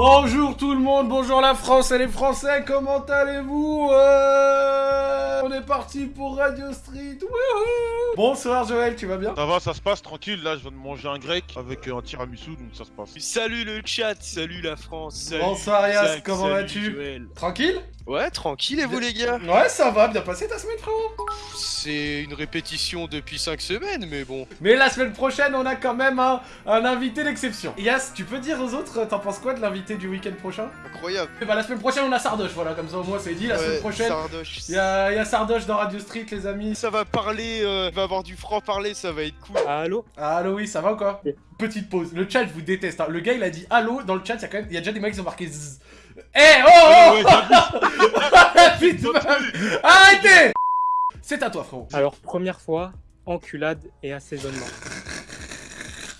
Bonjour tout le monde, bonjour la France et les Français, comment allez-vous Euh, On est parti pour Radio Street, wouhou Bonsoir Joël, tu vas bien? Ça va, ça se passe tranquille. Là, je viens de manger un grec avec euh, un tiramisu, donc ça se passe. Salut le chat, salut la France, salut Bonsoir, Yas, comment vas-tu? Joël. Tranquille? Ouais, tranquille et vous les gars? Ouais, ça va, bien passé ta semaine frérot? C'est une répétition depuis 5 semaines, mais bon. Mais la semaine prochaine, on a quand même un, un invité d'exception. Yas, tu peux dire aux autres, t'en penses quoi de l'invité? Du week-end prochain Incroyable. Eh Bah la semaine prochaine, on a Sardoche, voilà, comme ça au moins c'est dit, la Ouais, semaine prochaine... Il y a, y a Sardoche dans Radio Street, les amis. Ça va parler, euh, va avoir du franc-parler, ça va être cool. Allô? Allô, oui, ça va ou quoi? Petite pause. Le chat, je vous déteste. hein. Le gars, il a dit allô dans le chat. Il y a quand même, il y a déjà des mecs qui ont marqué zzz. Eh oh oh vu Putain, Arrêtez C'est à toi, frérot. Alors, première fois, enculade et assaisonnement.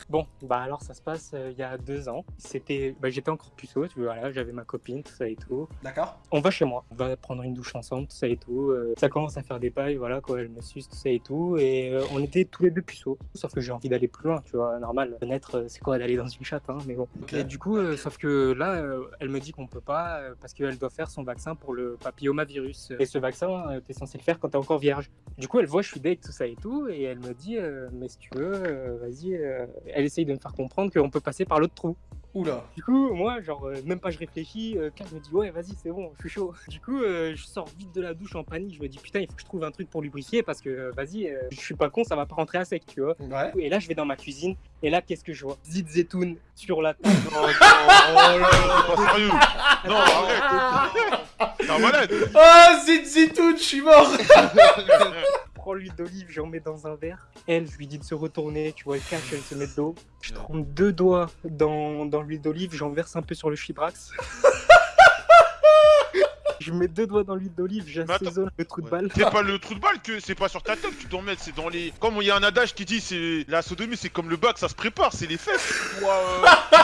Bon, bah alors ça se passe euh, il y a deux ans. C'était, bah, j'étais encore puceau, tu vois, voilà, j'avais ma copine, tout ça et tout. D'accord. On va chez moi, on va prendre une douche ensemble, tout ça et tout. euh, ça commence à faire des pailles, voilà quoi, elle me suce, tout ça et tout. Et euh, on était tous les deux puceaux. Sauf que j'ai envie d'aller plus loin, tu vois, normal. Naître, c'est quoi d'aller dans une chatte, hein, mais bon. Et du coup, sauf que là, elle me dit qu'on peut pas parce qu'elle doit faire son vaccin pour le papillomavirus. Et ce vaccin, t'es censé le faire quand t'es encore vierge. Du coup, elle voit je suis date, tout ça et tout, et elle me dit, mais si tu veux, vas-y. Elle essaye de me faire comprendre qu'on peut passer par l'autre trou. Oula. Du coup, moi, genre, euh, même pas je réfléchis, euh, Kat me dit, ouais, vas-y, c'est bon, je suis chaud. Du coup, euh, je sors vite de la douche en panique, je me dis, putain, il faut que je trouve un truc pour lubrifier parce que, euh, vas-y, euh, je suis pas con, ça va pas rentrer à sec, tu vois. Ouais. Et là, je vais dans ma cuisine, et là, qu'est-ce que je vois? Zit Zetoun sur la table. Oh, oh là, c'est pas sérieux. Non, arrête. T'es un malade. Oh, zit zitoun, je suis mort prends l'huile d'olive, j'en mets dans un verre. Elle, je lui dis de se retourner, tu vois, elle cache, elle se met de l'eau. Je trempe deux doigts dans, dans l'huile d'olive, j'en verse un peu sur le chibrax. je mets deux doigts dans l'huile d'olive, j'assaisonne le trou de balle. C'est pas le trou de balle que c'est pas sur ta tête que tu dois mettre, c'est dans les. Comme il y a un adage qui dit c'est la sodomie, c'est comme le bac, ça se prépare, c'est les fesses.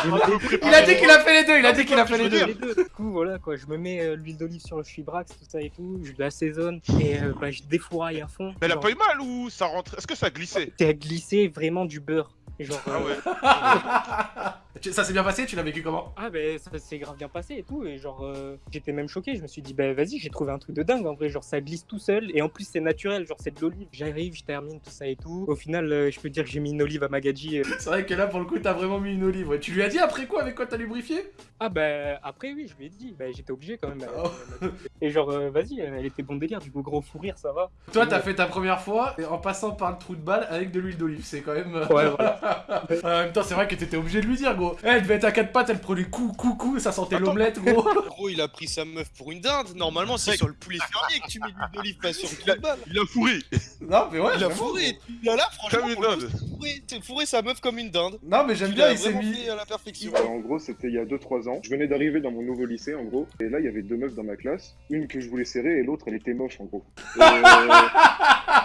Mets. Il a dit qu'il a fait les deux, il a dit qu'il a fait les deux. Du coup, voilà quoi, je me mets euh, l'huile d'olive sur le chibrax, tout ça et tout, je l'assaisonne et euh, bah, je défouraille à fond. Mais elle a pas eu mal ou ça rentre Est-ce que ça glissait T'as glissé vraiment du beurre. Genre, Ah euh, ouais. Ça s'est bien passé, tu l'as vécu comment? Ah ben ça s'est grave bien passé et tout et genre euh, j'étais même choqué je me suis dit bah vas-y j'ai trouvé un truc de dingue en vrai genre ça glisse tout seul et en plus c'est naturel genre c'est de l'olive j'arrive je termine tout ça et tout au final euh, je peux dire que j'ai mis une olive à Magadji euh. C'est vrai que là, pour le coup, t'as vraiment mis une olive. ouais. Tu lui as dit après quoi, avec quoi t'as lubrifié? Ah bah après oui je lui ai dit bah j'étais obligé quand même euh, Oh. et genre euh, vas-y elle était bon délire du coup gros fou rire ça va Toi, t'as fait ta première fois en passant par le trou de balle avec de l'huile d'olive. C'est quand même. Ouais, voilà. en même temps, c'est vrai que t'étais obligé de lui dire, gros. Eh, elle devait être à quatre pattes, elle prenait coup, coup, coup, ça sentait l'omelette, gros. Gros, il a pris sa meuf pour une dinde. Normalement, c'est sur le poulet fermier que tu mets de l'huile d'olive, pas sur le Il a- trou de balle. Il a fourré. non, mais ouais. Il a fourré. Il a là, franchement, Comme une dinde. fourré- sa meuf comme une dinde. gros. Non, mais j'aime Il bien, il s'est mis. à la perfection. Euh, en gros, c'était il y a 2-3 ans. Je venais d'arriver dans mon nouveau lycée, en gros. Et là, il y avait deux meufs dans ma classe. Une que je voulais serrer et l'autre, elle était moche, en gros. Et, euh,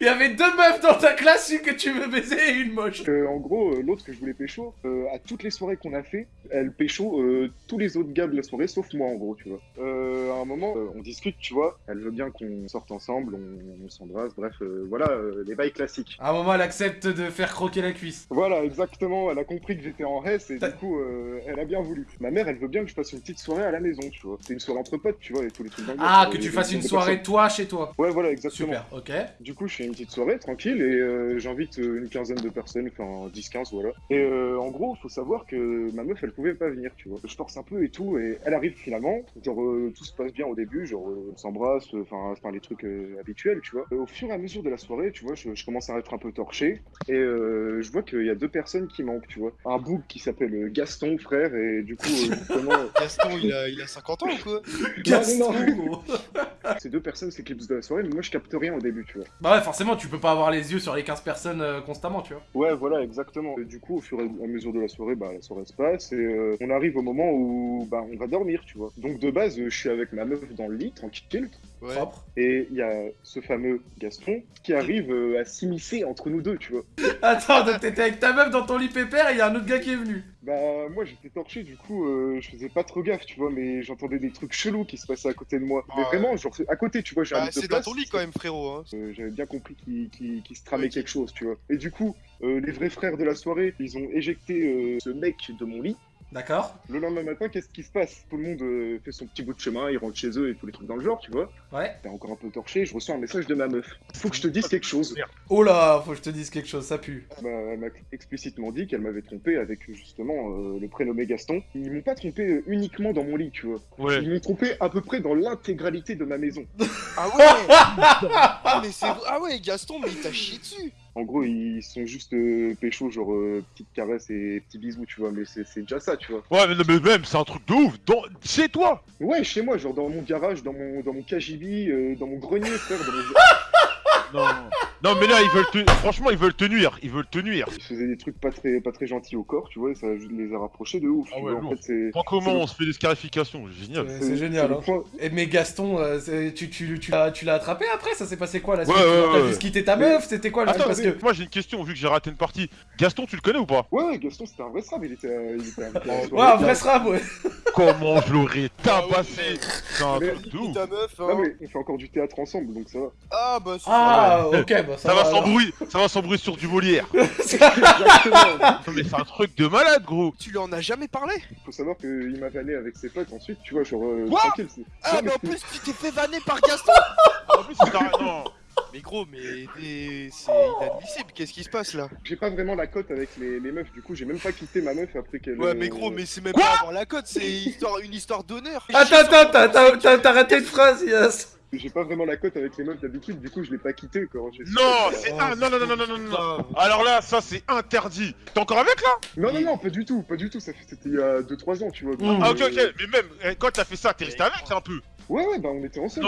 Il y avait deux meufs dans ta classe, une que tu veux baiser et une moche. euh, en gros, euh, l'autre que je voulais pécho, euh, à toutes les soirées qu'on a fait, elle pécho euh, tous les autres gars de la soirée, sauf moi, en gros, tu vois. À un moment, on discute, tu vois. Elle veut bien qu'on sorte ensemble, on, on s'embrasse, bref, voilà, les bails classiques. À un moment, elle accepte de faire croquer la cuisse. Voilà, exactement. Elle a compris que j'étais en reste et du coup, elle a bien voulu. Ma mère, elle veut bien que je fasse une petite soirée à la maison, tu vois. C'est une soirée entre potes, tu vois, et tous les trucs Ah, que tu fasses une soirée toi chez toi. Ouais, voilà, exactement. Super, ok. Du coup, je fais une petite soirée tranquille et euh, j'invite euh, une quinzaine de personnes, enfin 10-15, voilà. Et euh, en gros, faut savoir que ma meuf, elle pouvait pas venir, tu vois. Je force un peu et tout, et elle arrive finalement. Genre, euh, tout se passe bien au début, genre, on s'embrasse, enfin, enfin, les trucs habituels, tu vois. Au fur et à mesure de la soirée, tu vois, je, je commence à être un peu torché et je vois qu'il y a deux personnes qui manquent, tu vois. Un bouc qui s'appelle Gaston, frère, et du coup, justement, Gaston, il a, il a 50 ans ou quoi? Gaston, non, non. gros. ces deux personnes s'éclipsent de la soirée, mais moi, je capte rien au début, tu vois. Bah ouais, forcément, tu peux pas avoir les yeux sur les 15 personnes euh, constamment, tu vois. Ouais, voilà, exactement. Et du coup, au fur et à mesure de la soirée, bah, la soirée se passe et euh, on arrive au moment où bah, on va dormir, tu vois. Donc de base, je suis avec ma meuf dans le lit, tranquille, Ouais. Propre. et il y a ce fameux Gaston qui arrive euh, à s'immiscer entre nous deux, tu vois. Attends, donc t'étais avec ta meuf dans ton lit pépère et il y a un autre gars qui est venu. Bah, moi j'étais torché, du coup, euh, je faisais pas trop gaffe, tu vois, mais j'entendais des trucs chelous qui se passaient à côté de moi. Mais Ouais. vraiment, genre, à côté, tu vois, j'ai un Bah, lit de c'est dans ton lit quand même, frérot. Hein. Euh, J'avais bien compris qu'il se tramait quelque chose, tu vois. Et du coup, euh, les vrais frères de la soirée, ils ont éjecté euh, ce mec de mon lit. D'accord Le lendemain matin, qu'est-ce qui se passe? Tout le monde euh, fait son petit bout de chemin, ils rentrent chez eux et tous les trucs dans le genre, tu vois. Ouais. T'es encore un peu torché, je reçois un message de ma meuf. Faut que je te dise quelque chose. Oh là, faut que je te dise quelque chose, ça pue. Bah, elle m'a explicitement dit qu'elle m'avait trompé avec justement euh, le prénommé Gaston. Ils m'ont pas trompé euh, uniquement dans mon lit, tu vois. Ouais. Ils m'ont trompé à peu près dans l'intégralité de ma maison. Ah ouais Ah mais c'est Ah ouais, Gaston, mais il t'a chié dessus En gros, ils sont juste euh, pécho, genre euh, petite caresse et petits bisous, tu vois. Mais c'est déjà ça, tu vois. Ouais, mais, mais même, c'est un truc de ouf. Dans... Chez toi Ouais, chez moi, genre dans mon garage, dans mon, dans mon KGB, euh, dans mon grenier, frère. Dans mon... Non. non, mais là, ils veulent te... Franchement, ils veulent te nuire. Ils veulent te nuire. Ils faisaient des trucs pas très, pas très gentils au corps, tu vois, et ça les a rapprochés de ouf. Ah tu ouais, vois. En fait, on se fait des scarifications Génial. C'est- génial, hein. point- Et mais Gaston, euh, tu, tu, tu, l'as- tu l'as attrapé après Ça s'est passé quoi la Ouais, T'as ouais. juste quitté ta meuf? C'était quoi le Attends, Parce que. moi j'ai une question, vu que j'ai raté une partie. Gaston, tu le connais ou pas? Ouais, Gaston, c'était un vrai srab, il était, il était Ouais, un vrai srab, ouais. Comment je l'aurais tabassé Ah mais- ta meuf, hein Non, mais on fait encore du théâtre ensemble, donc ça va. Ah bah c'est Ah, ok, bah ça, Ça va bruit, ça va bruit sur du Molière. Exactement. Non mais c'est un truc de malade gros. Tu lui en as jamais parlé? Faut savoir qu'il m'a vanné avec ses potes ensuite, tu vois, genre. euh, Quoi? tranquille. c'est- Ah Non, mais en plus tu t'es fait vanner par Gaston En plus c'est non. Mais gros, mais c'est inadmissible, qu'est-ce qui se passe là J'ai pas vraiment la cote avec les, les meufs, du coup, j'ai même pas quitté ma meuf après qu'elle. Ouais mais gros, mais c'est même Quoi pas avoir la cote, c'est histoire, une histoire d'honneur Attends, attends, t'as- raté une phrase, Yes. J'ai pas vraiment la cote avec les meufs d'habitude, du coup, je l'ai pas quitté quand j'ai. Non, c'est un. Non, non, non, non, non, non, non. Alors là, ça c'est interdit. T'es encore avec là Non, non, non, pas du tout, pas du tout, ça fait- c'était il y a 2-3 ans, tu vois. Mmh. Ah ok, ok. Mais même eh, quand t'as fait ça, t'es resté avec un peu. Ouais, ouais, bah on était ensemble.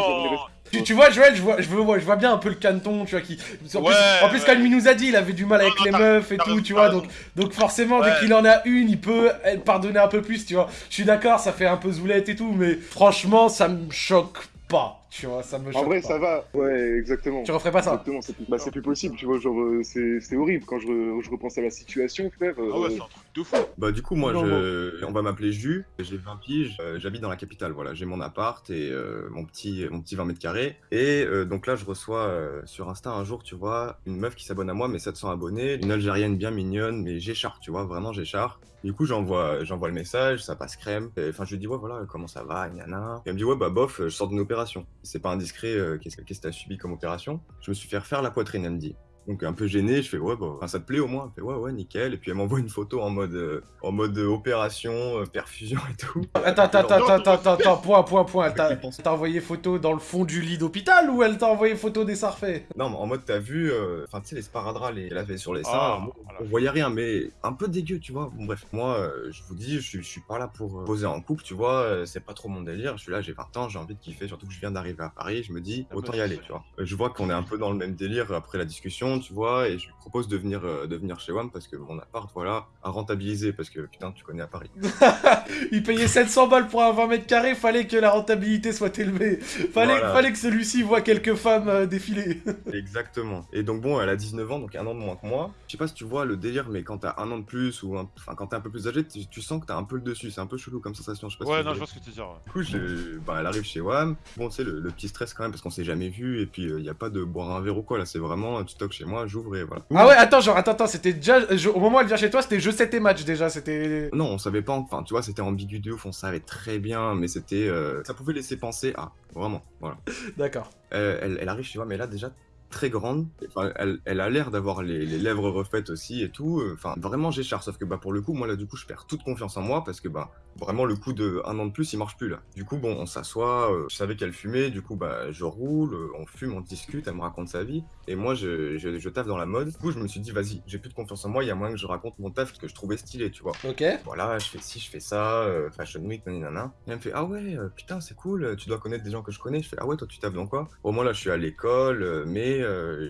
Tu, tu vois, Joël, je vois, je, vois, je vois bien un peu le caneton, tu vois, qui... En plus, en plus ouais. quand il nous a dit, il avait du mal avec Non, les meufs et tout, tu vois, donc, donc forcément, Ouais. dès qu'il en a une, il peut pardonner un peu plus, tu vois. Je suis d'accord, ça fait un peu zoulette et tout, mais franchement, ça me choque pas, tu vois, ça me choque En vrai, pas. ça va. Ouais, exactement. Tu referais pas ça Exactement, c'est plus, bah, c'est plus possible, tu vois, genre, euh, c'est c'est horrible quand je, re- je repense à la situation, frère. euh, Ah ouais, c'est un truc de fou. Bah du coup moi Non, je... on va m'appeler Jus, j'ai 20 piges, euh, j'habite dans la capitale, voilà, j'ai mon appart et euh, mon petit mon petit 20 mètres carrés et euh, donc là je reçois euh, sur Insta un jour tu vois une meuf qui s'abonne à moi mais 700 abonnés, une algérienne bien mignonne mais j'écharpe tu vois, vraiment j'écharpe. Du coup j'envoie j'envoie le message, ça passe crème, Et, enfin je lui dis ouais voilà comment ça va, nana. Et elle me dit ouais bah bof je sors d'une opération, c'est pas indiscret, euh, qu'est-ce que que t'as subi comme opération Je me suis fait refaire la poitrine elle me dit. Donc un peu gêné, je fais ouais bah ça te plaît au moins, elle fait ouais ouais nickel et puis elle m'envoie une photo en mode euh, en mode euh, opération, euh, perfusion et tout. Attends, attends, attends, attends, attends, attends, point, point, point. Elle t'a Avec les pensées. t'a envoyé photo dans le fond du lit d'hôpital ou elle t'a envoyé photo des sarfets Non mais en mode t'as vu, euh, enfin tu sais les sparadraps les- qu'elle avait sur les seins, Ah, voilà. on voyait rien mais un peu dégueu tu vois. Bon bref, moi je vous dis je, suis- je suis pas là pour poser en couple tu vois, c'est pas trop mon délire. Je suis là j'ai 20 ans, j'ai envie de kiffer, surtout que je viens d'arriver à Paris, je me dis autant y aller tu vois. Je vois qu'on est un peu dans le même délire après la discussion tu vois et je lui propose de venir euh, de venir chez WAM parce que mon appart voilà à rentabiliser parce que putain tu connais à Paris. Il payait 700 balles pour un 20 mètres carrés, fallait que la rentabilité soit élevée. Fallait, Voilà. fallait que celui-ci voit quelques femmes euh, défiler. Exactement. Et donc bon, elle a 19 ans, donc un an de moins que moi. Je sais pas si tu vois le délire, mais quand t'as un an de plus ou un- enfin quand t'es un peu plus âgé, tu, tu sens que t'as un peu le dessus. C'est un peu chelou comme sensation. Je sais pas Ouais, si non, je vois. ce que tu veux dire. ouais. Du coup, je... bah, elle arrive chez WAM. Bon, tu sais, le, le petit stress quand même parce qu'on s'est jamais vu et puis il y a pas de boire un verre ou quoi là. C'est vraiment tu toques chez moi, j'ouvre et voilà. Ah ouais, attends, genre, attends, attends, c'était déjà. je- au moment où elle vient chez toi, c'était je sais tes matchs déjà, c'était. Non, on savait pas. Enfin, tu vois, c'était ambigu de ouf. On savait très bien, mais c'était, euh, ça pouvait laisser penser à vraiment. Voilà. D'accord. Euh, elle, elle arrive chez moi, mais là déjà très grande. Enfin, elle, elle a l'air d'avoir les, les lèvres refaites aussi et tout. Euh, Enfin, vraiment j'écharpe. Sauf que bah pour le coup, moi là du coup, je perds toute confiance en moi parce que bah vraiment le coup de un an de plus, il marche plus là. Du coup, bon, on s'assoit. euh, je savais qu'elle fumait. Du coup, bah je roule, euh, on fume, on discute. Elle me raconte sa vie et moi je, je, je taffe dans la mode. Du coup, je me suis dit vas-y, j'ai plus de confiance en moi. Il y a moyen que je raconte mon taf que je trouvais stylé, tu vois Ok. voilà, je fais ci, je fais ça, euh, Fashion Week, nanana. Et elle me fait, ah ouais, putain, c'est cool, tu dois connaître des gens que je connais. Je fais, ah ouais, toi, tu taffes dans quoi? Au moins, là, je suis à l'école, mais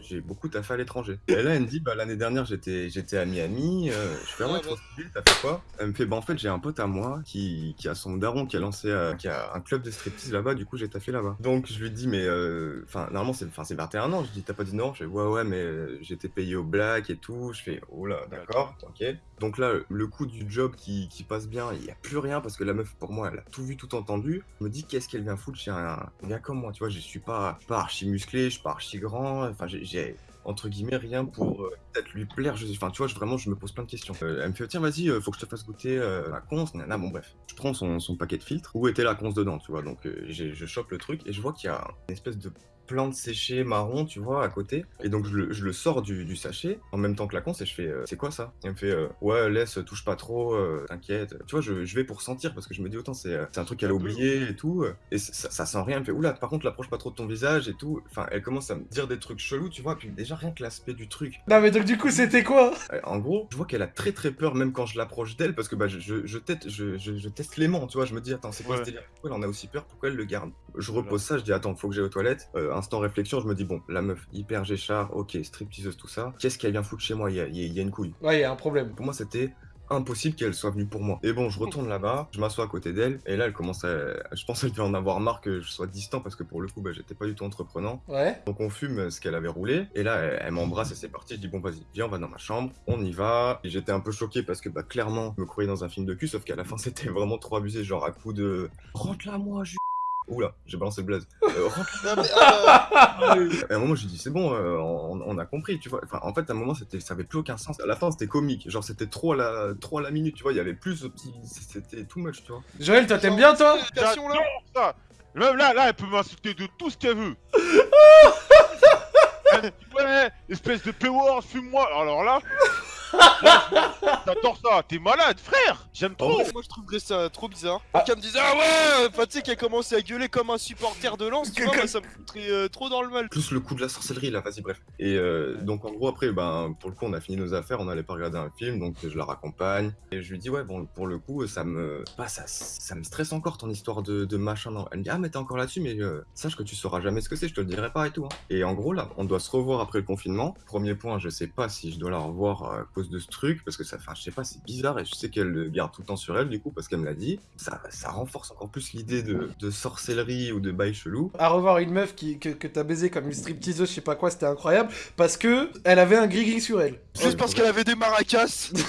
j'ai beaucoup taffé à l'étranger. Et là, elle me dit, bah, l'année dernière, j'étais à Miami. je fais, ah ouais, trop stylé, t'as fait quoi? Elle me fait, bah, en fait, j'ai un pote à moi qui, qui a son daron qui a lancé, euh, qui a un club de striptease là-bas, du coup, j'ai taffé là-bas. Donc, je lui dis, mais, euh, enfin, normalement, c'est enfin, c'est 21 ans. Je dis, t'as pas dit non? Je fais, ouais, ouais, mais euh, j'étais payé au black et tout. Je fais, oh là, d'accord, ok. Donc là, le coup du job qui, qui passe bien, il n'y a plus rien parce que la meuf, pour moi, elle a tout vu, tout entendu. Je me dis, qu'est-ce qu'elle vient foutre chez un, gars comme moi? Tu vois, je suis pas, pas archi musclé, je suis pas archi grand. Enfin, j'ai entre guillemets, rien pour euh, peut-être lui plaire. Je... Enfin, tu vois, vraiment, je me pose plein de questions. Euh, elle me fait, tiens, vas-y, euh, faut que je te fasse goûter la conce, nana, bon, bref. Je prends son, son paquet de filtres, où était la conce dedans, tu vois? Donc, je chope le truc et je vois qu'il y a une espèce de plante séchée marron, tu vois, à côté. Et donc, je le, je le sors du, du sachet en même temps que la conce et je fais, euh, c'est quoi ça? Et elle me fait, euh, ouais, laisse, touche pas trop, euh, t'inquiète. Tu vois, je, je vais pour sentir parce que je me dis, autant, c'est c'est un truc qu'elle a oublié et tout. Et ça, ça sent rien. Elle me fait, oula, par contre, l'approche pas trop de ton visage et tout. Enfin, elle commence à me dire des trucs chelous, tu vois. Puis déjà, rien que l'aspect du truc. Non, mais donc, du coup, c'était quoi? En gros, je vois qu'elle a très très peur même quand je l'approche d'elle parce que bah, je, je, je, tête- je, je- je teste l'aimant, tu vois. Je me dis, attends, c'est quoi Ouais. ce délire? Pourquoi elle en a aussi peur? Pourquoi elle le garde? Je Voilà. repose ça, je dis, attends, faut que j'aille aux toilettes. Euh, instant réflexion, je me dis, bon, la meuf, hyper géchard, ok, stripteaseuse, tout ça. Qu'est-ce qu'elle vient foutre chez moi? Il y a, il y a- une couille. Ouais, il y a un problème. Pour moi, c'était impossible qu'elle soit venue pour moi. Et bon, je retourne là-bas, je m'assois à côté d'elle, et là, elle commence à. Je pense qu'elle devait en avoir marre que je sois distant parce que pour le coup, bah, j'étais pas du tout entreprenant. Ouais. Donc on fume ce qu'elle avait roulé, et là elle, elle m'embrasse et c'est parti. Je dis bon vas-y, viens on va dans ma chambre, on y va. Et j'étais un peu choqué parce que bah clairement je me croyais dans un film de cul, sauf qu'à la fin c'était vraiment trop abusé, genre à coup de rentre là moi, je... Oula, j'ai balancé le blaze. Euh, Non, mais, ah, et à un moment, j'ai dit, c'est bon, euh, on, on a compris, tu vois. Enfin, en fait, à un moment, c'était, ça avait plus aucun sens. À la fin, c'était comique. Genre, c'était trop à la, trop à la minute, tu vois. Il y avait plus de petits. C'était too much, tu vois. Joël, toi, t'aimes bien, toi? J'adore ça Même là, là, elle peut m'insulter de tout ce qu'elle veut Ouais, espèce de P-word, fume-moi Alors là T'adores ça, t'es malade, frère J'aime trop Moi je trouverais ça trop bizarre. Ah. Qu'elle me disait ah ouais, sais qu'elle commence à gueuler comme un supporter de lance, tu vois, moi ça me foutrait euh, trop dans le mal. Plus le coup de la sorcellerie, là, vas-y, bref. Et euh, donc, en gros, après, ben, pour le coup, on a fini nos affaires, on allait pas regarder un film, donc je la raccompagne. Et je lui dis, ouais, bon, pour le coup, ça me. Bah, ça, ça me stresse encore ton histoire de, de machin. Non. Elle me dit, ah, mais t'es encore là-dessus, mais euh, sache que tu sauras jamais ce que c'est, je te le dirai pas et tout. hein. Et en gros, là, on doit se revoir après le confinement. Premier point, je sais pas si je dois la revoir cause de ce truc, parce que ça, enfin, je sais pas, c'est bizarre et je sais qu'elle le garde tout le temps sur elle, du coup, parce qu'elle me l'a dit. Ça, ça renforce encore plus l'idée de, de sorcellerie ou de bail chelou. À revoir une meuf qui, que, que t'as baisé comme une stripteaseuse, je sais pas quoi, c'était incroyable. Parce que elle avait un gris-gris sur elle. Juste parce qu'elle avait des maracas.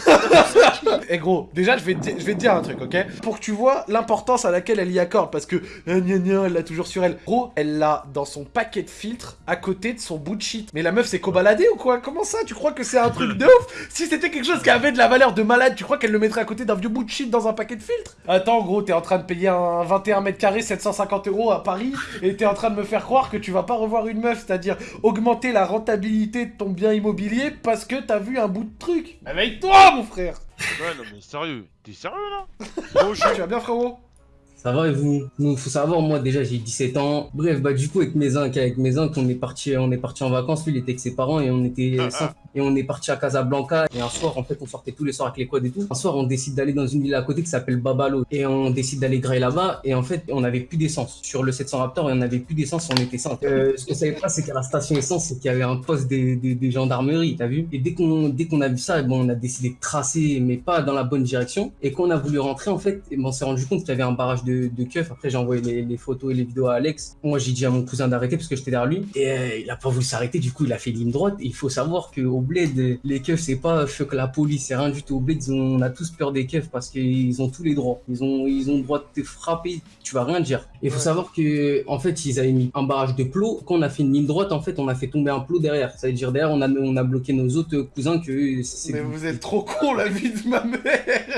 Eh gros, déjà je vais, te, je vais te dire un truc, ok? Pour que tu vois l'importance à laquelle elle y accorde, parce que gna gna, elle l'a toujours sur elle. Gros, elle l'a dans son paquet de filtres à côté de son bout de shit. Mais la meuf c'est cobaladée ou quoi? Comment ça? Tu crois que c'est un truc de ouf? Si c'était quelque chose qui avait de la valeur de malade, tu crois qu'elle le mettrait à côté d'un vieux bout de shit dans un paquet de filtres? Attends, gros, t'es en train de payer un 21 mètres carrés 750 euros à Paris et t'es en train de me faire croire que tu vas pas revoir une meuf, c'est-à-dire augmenter la rentabilité de ton bien immobilier parce que t'as vu un bout de truc. Réveille-toi, mon frère. Ouais, non mais sérieux, t'es sérieux là? Bonjour, tu vas bien, frérot? Ça va et vous? Nous, faut savoir, moi déjà j'ai 17 ans. Bref, bah du coup avec mes oncles, avec mes oncles, on est parti, on est parti en vacances. Lui, il était avec ses parents et on était Ah, cinq. et on est parti à Casablanca. Et un soir, en fait, on sortait tous les soirs avec les quads et tout. Un soir, on décide d'aller dans une ville à côté qui s'appelle Babalo et on décide d'aller grailler là-bas. Et en fait, on avait plus d'essence sur le 700 Raptor et on avait plus d'essence. On était 5 euh, Ce qu'on savait pas, c'est qu'à la station essence, c'est qu'il y avait un poste des, des, des gendarmeries, t'as vu? Et dès qu'on dès qu'on a vu ça, bon, on a décidé de tracer, mais pas dans la bonne direction. Et quand on a voulu rentrer, en fait, ben, on s'est rendu compte qu'il y avait un barrage de, de keufs. Après, j'ai envoyé les, les photos et les vidéos à Alex. Moi, j'ai dit à mon cousin d'arrêter parce que j'étais derrière lui. Et euh, il a pas voulu s'arrêter. Du coup, il a fait ligne droite. Et il faut savoir qu'au bled, les keufs, c'est pas feu que la police, c'est rien du tout. Au bled, on a tous peur des keufs parce qu'ils ont tous les droits. Ils ont, ils ont le droit de te frapper. Tu vas rien dire. Il faut Ouais. savoir que, en fait, ils avaient mis un barrage de plots. Quand on a fait une ligne droite, en fait, on a fait tomber un plot derrière. Ça veut dire derrière, on a, on a bloqué nos autres cousins que c'est. Mais vous êtes trop con, la vie de ma mère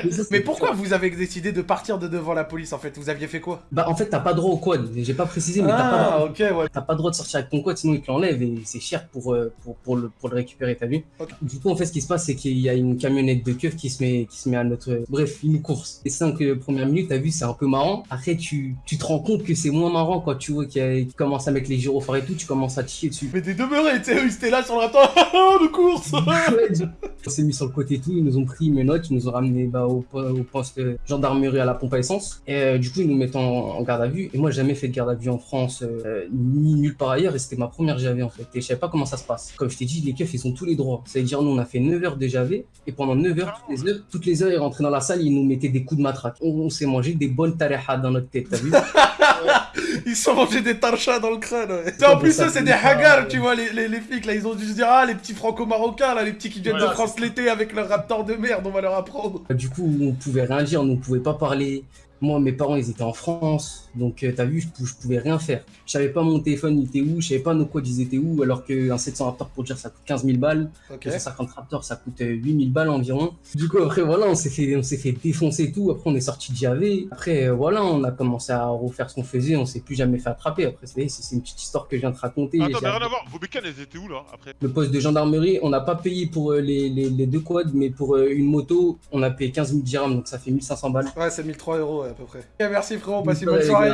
Mais ça, c'est- Mais pourquoi vous avez décidé de partir de devant la police, en fait? Vous aviez fait quoi Bah, en fait, t'as pas droit au quad. J'ai pas précisé, mais t'as pas droit. Ah, ouais. Pas droit de sortir avec ton quad, sinon ils te l'enlèvent et c'est cher pour, euh, pour, pour, le, pour le récupérer, t'as vu. Du coup, en fait, ce qui se passe, c'est qu'il y a une camionnette de keuf qui se met, qui se met à notre. Bref, une course. Les cinq euh, premières minutes, t'as vu, c'est un peu marrant. Après, tu, tu te rends compte que c'est moins marrant quand tu vois qu'il commence à mettre les gyrophares et tout, tu commences à te chier dessus. Mais des demeurés, tu sais, ils là sur le raptor, de course On s'est mis sur le côté et tout, ils nous ont pris une menottes, ils nous ont ramené bah, au, au poste euh, gendarmerie à la pompe à essence. Et euh, du coup, ils nous mettent en, en garde à vue. Et moi, j'ai jamais fait de garde à vue en France, euh, ni nulle part ailleurs. Et c'était ma première GAV en fait. Et je savais pas comment ça se passe. Comme je t'ai dit, les keufs, ils ont tous les droits. Ça veut dire, nous, on a fait 9 heures de GAV. Et pendant 9 heures, toutes les heures, toutes les heures, ils rentraient dans la salle, ils nous mettaient des coups de matraque. On, on s'est mangé des bonnes tareha dans notre tête, t'as vu? Ils se sont mangés des tarchas dans le crâne, ouais. En plus, ça c'est des haggars, tu vois, les, les, les flics, là, ils ont dû se dire, ah, les petits franco-marocains, là, les petits qui viennent de France l'été avec leur raptor de merde, on va leur apprendre. Du coup, on pouvait rien dire, on ne pouvait pas parler. Moi, mes parents, ils étaient en France, donc euh, t'as vu, je, je pouvais rien faire. Je savais pas mon téléphone, il était où, je savais pas nos codes, ils étaient où, alors qu'un 700 Raptor pour dire ça coûte 15 000 balles, Ok. le 150 Raptor ça coûte euh, 8 000 balles environ. Du coup, après, voilà, on s'est fait, on s'est fait défoncer tout. Après, on est sorti de JAV. Après, euh, voilà, on a commencé à refaire ce qu'on faisait, on s'est plus jamais fait attraper. Après, c'est c'est une petite histoire que je viens de raconter. Attends, mais J'ai- rien à voir. Vos bécanes, elles étaient où là après? Le poste de gendarmerie, on n'a pas payé pour euh, les, les, les deux quads, mais pour euh, une moto, on a payé 15 000 dirhams, donc ça fait 1500 balles. Ouais, c'est 1003 euros ouais, à peu près. Merci frérot, passe une Bonne soirée,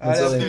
Allez,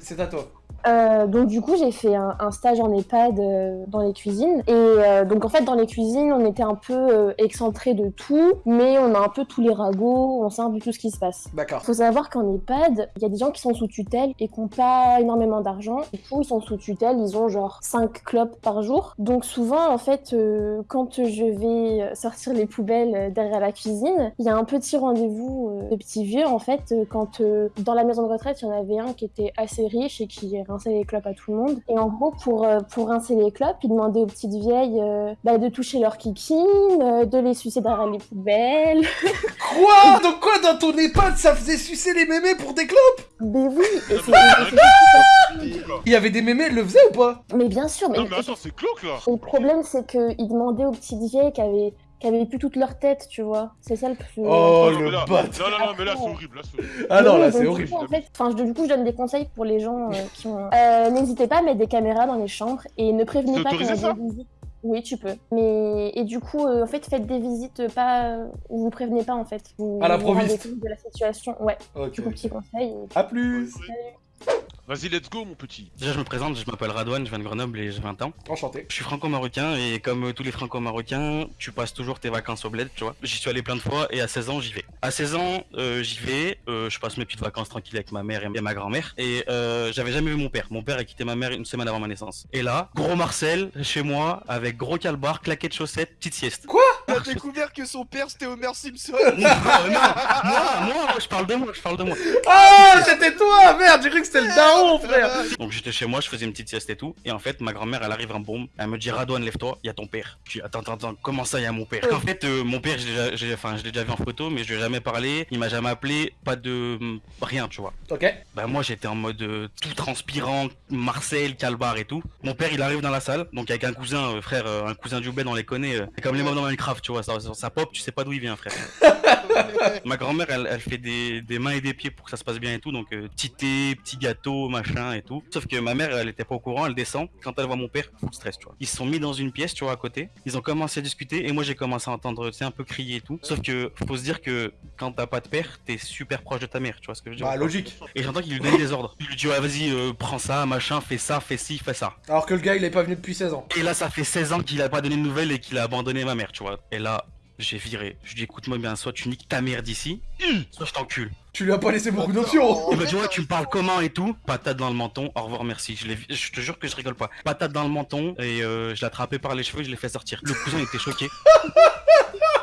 C'est à toi. Euh, donc du coup j'ai fait un, un stage en EHPAD euh, dans les cuisines et euh, donc en fait dans les cuisines on était un peu euh, excentré de tout mais on a un peu tous les ragots, on sait un peu tout ce qui se passe. D'accord. Faut savoir qu'en EHPAD, il y a des gens qui sont sous tutelle et qui n'ont pas énormément d'argent. Du coup, ils sont sous tutelle, ils ont genre 5 clopes par jour. Donc souvent, en fait, euh, quand je vais sortir les poubelles euh, derrière la cuisine, il y a un petit rendez-vous euh, de petits vieux, en fait, quand euh, dans la maison de retraite, il y en avait un qui était assez riche et qui rinçait les clopes à tout le monde. Et en gros, pour, euh, pour rincer les clopes, il demandait aux petites vieilles euh, bah, de toucher leurs kikines, euh, de les sucer derrière les poubelles. Quoi? Donc quoi? Dans ton EHPAD ça faisait sucer les mémés pour des clopes? Mais oui, et c'est- et c'est- Il y avait des mémés, elles le faisaient ou pas? Mais bien sûr, mais, Non, mais attends, c'est cloque là. Et le problème, c'est qu'ils demandaient aux petites vieilles qui avaient, qui avaient plus toute leur tête, tu vois. C'est ça le plus. Oh le là- bat Non, non, non, mais là, c'est horrible. Là, c'est horrible. Ah non, là c'est horrible. coup, en fait, enfin, du coup, je donne des conseils pour les gens euh, qui ont. Euh, N'hésitez pas à mettre des caméras dans les chambres et ne prévenez pas ça des visites. Oui, tu peux. Mais et du coup, euh, en fait, faites des visites pas où vous prévenez pas en fait. Vous, À vous l'improviste. rendez compte de la situation. Ouais. Ok. Du coup, petit conseil. et- A plus Vas-y, let's go, mon petit. Déjà, je me présente, je m'appelle Radouane, je viens de Grenoble et j'ai 20 ans. Enchanté. Je suis franco-marocain et comme euh, tous les franco-marocains, tu passes toujours tes vacances au bled, tu vois. J'y suis allé plein de fois et à 16 ans, j'y vais. À 16 ans, euh, j'y vais, euh, je passe mes petites vacances tranquilles avec ma mère et ma grand-mère. Et euh, j'avais jamais vu mon père. Mon père a quitté ma mère une semaine avant ma naissance. Et là, gros Marcel, chez moi, avec gros calbar, claquettes chaussettes, petite sieste. Il a découvert que son père c'était Homer Simpson. non, non, moi, moi, moi, je parle de moi, je parle de moi. Ah, c'était toi Merde, j'ai cru que c'était le daron, frère Donc j'étais chez moi, je faisais une petite sieste et tout. Et en fait, ma grand-mère, elle arrive en bombe. Elle me dit Radouane, lève-toi, il y a ton père. Je dis attends, attends, attends, comment ça, il y a mon père? En fait, euh, mon père, je l'ai déjà- enfin, l'ai vu en photo, mais je lui ai jamais parlé. Il m'a jamais appelé, pas de hum, rien, tu vois. Ok. Bah moi, j'étais en mode euh, tout transpirant, Marcel, Calbar et tout. Mon père, il arrive dans la salle, donc avec un cousin, euh, frère, un cousin du bled, on les connaît. c'est comme les mobs dans Minecraft, tu vois. Ça, ça, ça pop, tu sais pas d'où il vient, frère. Ma grand-mère, elle, elle fait des, des mains et des pieds pour que ça se passe bien et tout, donc euh, petit thé, petit gâteau, machin et tout. Sauf que ma mère, elle était pas au courant, elle descend. Quand elle voit mon père, full stress, tu vois. Ils se sont mis dans une pièce, tu vois, à côté. Ils ont commencé à discuter et moi j'ai commencé à entendre, tu sais, un peu crier et tout. Sauf que faut se dire que quand t'as pas de père, t'es super proche de ta mère, tu vois ce que je veux dire Bah logique. Et j'entends qu'il lui donne des ordres. Il lui dit ouais vas-y euh, prends ça, machin, fais ça, fais ci, fais ça. Alors que le gars il est pas venu depuis 16 ans. Et là ça fait 16 ans qu'il a pas donné de nouvelles et qu'il a abandonné ma mère, tu vois. Et là j'ai viré. Je lui dis écoute-moi bien, soit tu niques ta mère d'ici, soit je t'encule. Tu lui as pas laissé beaucoup d'options Il m'a dit ouais tu me parles comment et tout Patate dans le menton, au revoir merci. Je, l'ai vu- je te jure que je rigole pas. Patate dans le menton et euh, je l'ai attrapé par les cheveux et je l'ai fait sortir. Le cousin était choqué.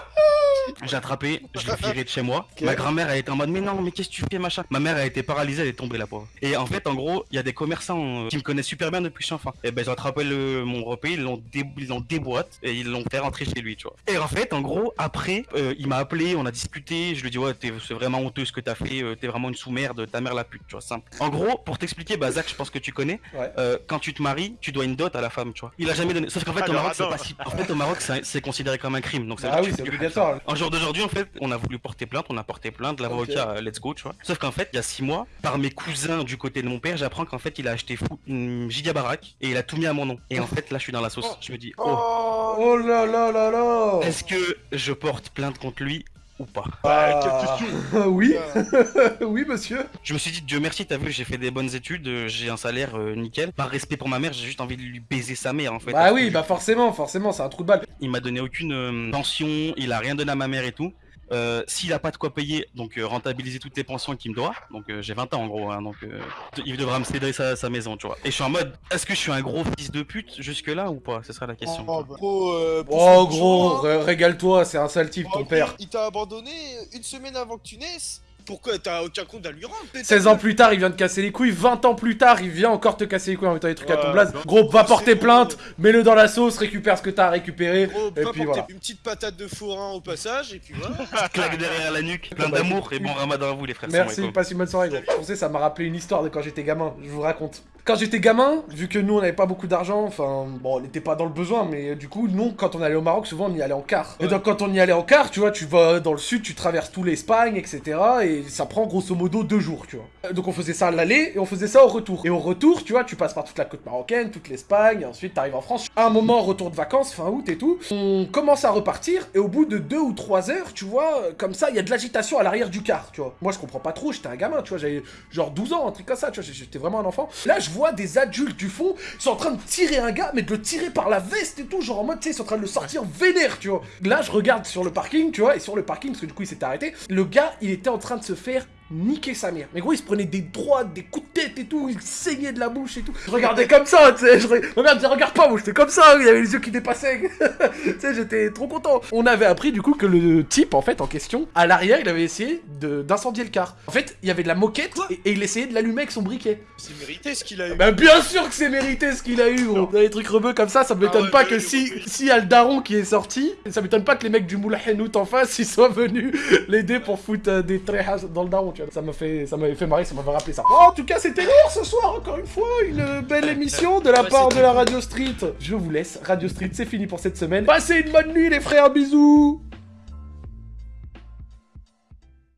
J'ai attrapé, je l'ai viré de chez moi. Ma grand-mère elle était en mode mais non mais qu'est-ce que tu fais machin? Ma mère a été paralysée, elle est tombée la pauvre. Et en fait en gros il y a des commerçants euh, qui me connaissent super bien depuis que je suis enfant. Et ben ils ont attrapé le, mon repas, ils l'ont dé, ils l'ont déboîte et ils l'ont fait rentrer chez lui tu vois. Et en fait en gros après euh, il m'a appelé, on a discuté, je lui ai dit ouais c'est vraiment honteux ce que t'as fait, euh, t'es vraiment une sous-merde, ta mère la pute tu vois simple. En gros pour t'expliquer bah Zach je pense que tu connais, Ouais. quand tu te maries tu dois une dot à la femme tu vois. Il a jamais donné. Sauf qu'en fait Ah, au Maroc c'est si... en fait au Maroc c'est c'est considéré comme un crime donc Ah oui, c'est obligatoire. un jour d'aujourd'hui, en fait, on a voulu porter plainte, on a porté plainte, l'avocat, euh, let's go, tu vois. Sauf qu'en fait, il y a six mois, par mes cousins du côté de mon père, j'apprends qu'en fait, il a acheté fou une giga baraque et il a tout mis à mon nom. Et en fait, là, je suis dans la sauce. Je me dis, oh, Oh là là là là est-ce que je porte plainte contre lui ou pas Bah, quelle Ah, question Oui, oui monsieur. Je me suis dit, Dieu merci, t'as vu, j'ai fait des bonnes études, euh, j'ai un salaire euh, nickel. Par respect pour ma mère, j'ai juste envie de lui baiser sa mère, en fait. Bah oui, bah forcément, forcément, c'est un trou de balle. Il m'a donné aucune euh, pension, il a rien donné à ma mère et tout. Euh, S'il a pas de quoi payer, donc euh, rentabiliser toutes les pensions qu'il me doit, donc euh, j'ai 20 ans en gros, hein, donc euh, il devra me céder sa, sa maison, tu vois. Et je suis en mode, est-ce que je suis un gros fils de pute jusque là ou pas? Ce sera la question. Oh, bah, gros, euh, Oh gros, régale-toi, c'est un sale type ton père. Il t'a abandonné une semaine avant que tu naisses. Pourquoi T'as aucun compte à lui rendre peut-être 16 ans plus tard, il vient de casser les couilles. 20 ans plus tard, il vient encore te casser les couilles en mettant des trucs à ton blaze. non. Gros, va porter plainte, mets-le dans la sauce, récupère ce que t'as à récupérer. Gros, Et puis voilà. Une petite patate de forain au passage, et puis voilà. Claque derrière la nuque, plein d'amour et bon ramadan à vous les frères. Merci, passe une bonne soirée, gros. Vous savez, ça m'a rappelé une histoire de quand j'étais gamin, je vous raconte. Quand j'étais gamin, vu que nous on n'avait pas beaucoup d'argent, enfin, bon, on n'était pas dans le besoin, mais euh, du coup, nous, quand on allait au Maroc, souvent on y allait en car. Et donc, quand on y allait en car, tu vois, tu vas dans le sud, tu traverses tout l'Espagne, etc. Et ça prend grosso modo deux jours, tu vois. Euh, Donc, on faisait ça à l'aller et on faisait ça au retour. Et au retour, tu vois, tu passes par toute la côte marocaine, toute l'Espagne, ensuite t'arrives en France. À un moment, retour de vacances, fin août et tout, on commence à repartir, et au bout de deux ou trois heures, tu vois, euh, comme ça, il y a de l'agitation à l'arrière du car, tu vois. Moi, je comprends pas trop, j'étais un gamin, tu vois, j'avais genre 12 ans, un truc comme ça, tu vois, j'étais vraiment un enfant. Là, je vois des adultes du fond, ils sont en train de tirer un gars, mais de le tirer par la veste et tout, genre en mode, tu sais, ils sont en train de le sortir vénère, tu vois. Là, je regarde sur le parking, tu vois, et sur le parking, parce que du coup, il s'était arrêté, le gars, il était en train de se faire niquer sa mère. Mais gros, il se prenait des droites, des coups de tête et tout, il saignait de la bouche et tout. Je regardais comme ça, tu sais, je re- ma mère disait, regarde pas, moi, j'étais comme ça, il avait les yeux qui dépassaient. tu sais, j'étais trop content. On avait appris, du coup, que le type, en fait, en question, à l'arrière, il avait essayé de- d'incendier le car. En fait, il y avait de la moquette, et, et il essayait de l'allumer avec son briquet. C'est mérité ce qu'il a eu. Bah bien sûr que c'est mérité ce qu'il a eu, gros. Dans les trucs rebeux comme ça, ça m'étonne Ah ouais, pas que si si y a le daron qui est sorti, ça m'étonne pas que les mecs du Moulin Henout en face, ils soient venus l'aider pour foutre euh, des tréhas dans le daron, tu vois. Ça m'a fait ça m'avait fait marrer, ça m'avait rappelé ça. En tout cas, c'était lourd ce soir encore une fois, une belle émission de la Ouais, part de la. Radio Street. Je vous laisse, Radio Street, c'est fini pour cette semaine. Passez une bonne nuit les frères, bisous.